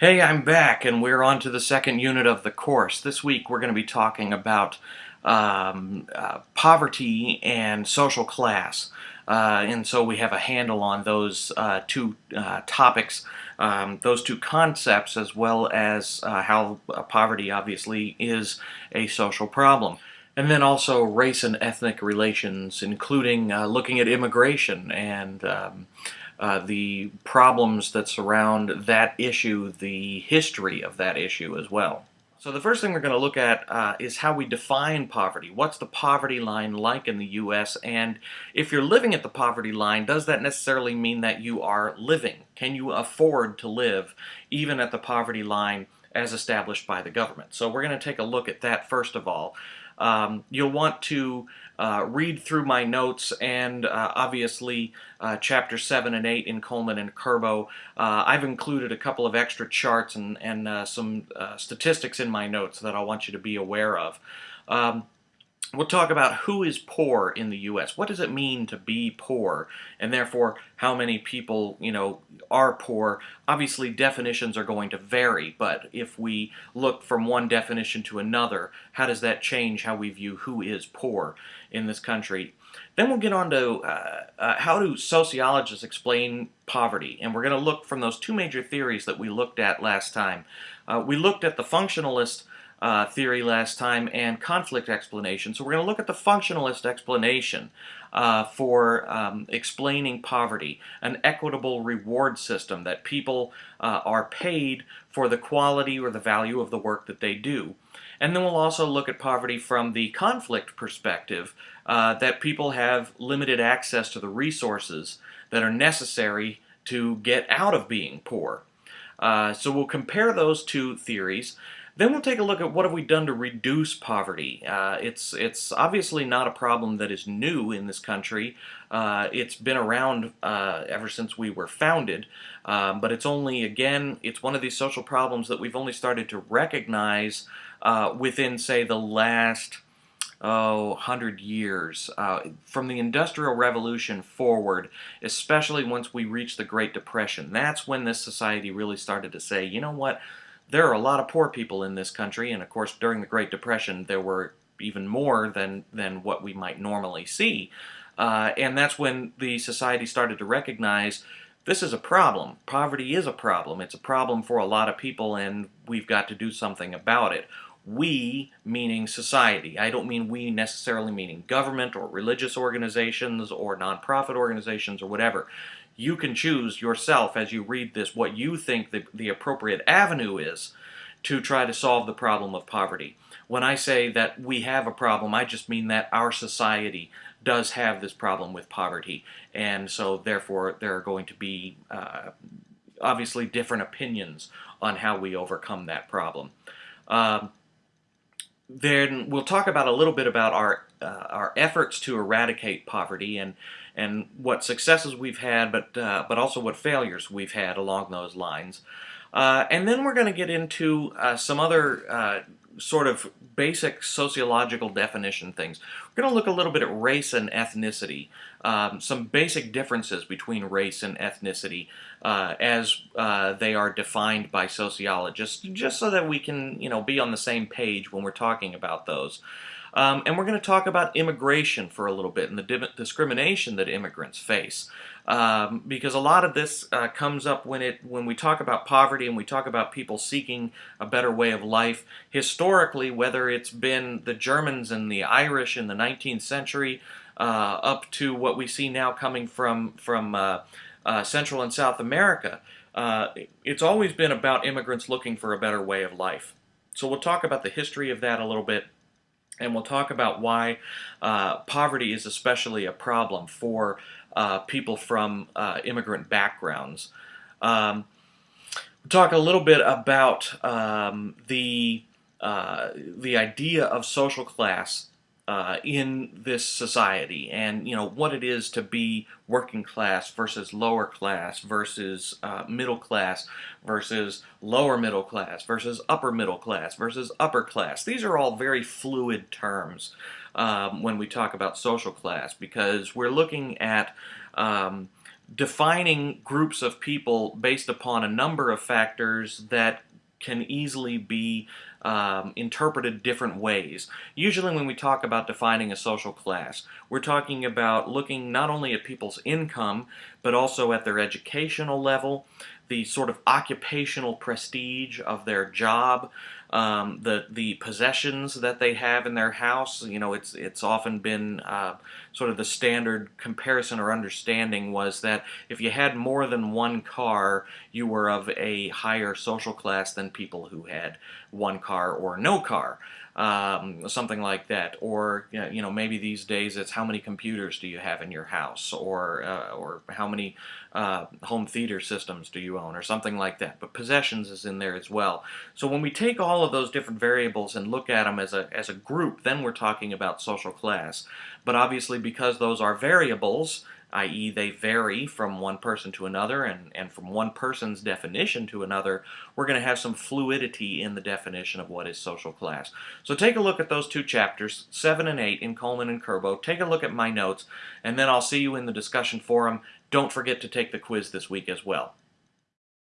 Hey, I'm back, and we're on to the second unit of the course. This week we're going to be talking about um, uh, poverty and social class. Uh, and so we have a handle on those uh, two uh, topics, um, those two concepts, as well as uh, how uh, poverty obviously is a social problem. And then also race and ethnic relations, including looking at immigration and um, uh, the problems that surround that issue, the history of that issue as well. So the first thing we're going to look at uh, is how we define poverty. What's the poverty line like in the U.S. and if you're living at the poverty line, does that necessarily mean that you are living? Can you afford to live even at the poverty line as established by the government? So we're going to take a look at that first of all. Um, you'll want to uh, read through my notes and uh, obviously uh, chapter 7 and 8 in Coleman and Kerbo. Uh, I've included a couple of extra charts and, and uh, some uh, statistics in my notes that I want you to be aware of. Um, We'll talk about who is poor in the U.S. What does it mean to be poor, and therefore how many people, you know, are poor. Obviously, definitions are going to vary, but if we look from one definition to another, how does that change how we view who is poor in this country? Then we'll get on to uh, uh, how do sociologists explain poverty, and we're going to look from those two major theories that we looked at last time. Uh, we looked at the functionalist uh, theory last time and conflict explanation. So we're going to look at the functionalist explanation uh, for um, explaining poverty, an equitable reward system that people uh, are paid for the quality or the value of the work that they do. And then we'll also look at poverty from the conflict perspective, uh, that people have limited access to the resources that are necessary to get out of being poor. Uh, so we'll compare those two theories. Then we'll take a look at what have we done to reduce poverty. Uh, it's, it's obviously not a problem that is new in this country. Uh, it's been around uh, ever since we were founded, um, but it's only, again, it's one of these social problems that we've only started to recognize uh, within, say, the last oh, 100 years. Uh, from the Industrial Revolution forward, especially once we reached the Great Depression, that's when this society really started to say, you know what, there are a lot of poor people in this country, and of course during the Great Depression there were even more than, than what we might normally see. Uh, and that's when the society started to recognize this is a problem. Poverty is a problem. It's a problem for a lot of people and we've got to do something about it. We, meaning society. I don't mean we necessarily meaning government or religious organizations or nonprofit organizations or whatever you can choose yourself as you read this what you think the, the appropriate avenue is to try to solve the problem of poverty. When I say that we have a problem, I just mean that our society does have this problem with poverty. And so therefore there are going to be uh, obviously different opinions on how we overcome that problem. Um, then we'll talk about a little bit about our uh, our efforts to eradicate poverty and and what successes we've had, but uh, but also what failures we've had along those lines. Uh, and then we're going to get into uh, some other uh, sort of basic sociological definition things. We're going to look a little bit at race and ethnicity, um, some basic differences between race and ethnicity uh, as uh, they are defined by sociologists, just so that we can, you know, be on the same page when we're talking about those. Um, and we're going to talk about immigration for a little bit and the discrimination that immigrants face. Um, because a lot of this uh, comes up when it when we talk about poverty and we talk about people seeking a better way of life. Historically, whether it's been the Germans and the Irish in the 19th century, uh, up to what we see now coming from from uh, uh Central and South America, uh, it's always been about immigrants looking for a better way of life. So we'll talk about the history of that a little bit and we'll talk about why uh, poverty is especially a problem for uh, people from uh, immigrant backgrounds. Um, we'll talk a little bit about um, the, uh, the idea of social class uh, in this society and you know what it is to be working class versus lower class versus uh, middle class versus lower middle class versus upper middle class versus upper class. These are all very fluid terms um, when we talk about social class because we're looking at um, defining groups of people based upon a number of factors that can easily be um, interpreted different ways. Usually when we talk about defining a social class, we're talking about looking not only at people's income, but also at their educational level, the sort of occupational prestige of their job, um, the the possessions that they have in their house. You know, it's it's often been uh, sort of the standard comparison or understanding was that if you had more than one car, you were of a higher social class than people who had one car or no car um, something like that. Or you know, maybe these days it's how many computers do you have in your house, or uh, or how many uh, home theater systems do you own, or something like that. But possessions is in there as well. So when we take all of those different variables and look at them as a as a group, then we're talking about social class. But obviously, because those are variables, i.e. they vary from one person to another and, and from one person's definition to another, we're going to have some fluidity in the definition of what is social class. So take a look at those two chapters, 7 and 8 in Coleman and Kerbo. Take a look at my notes, and then I'll see you in the discussion forum. Don't forget to take the quiz this week as well.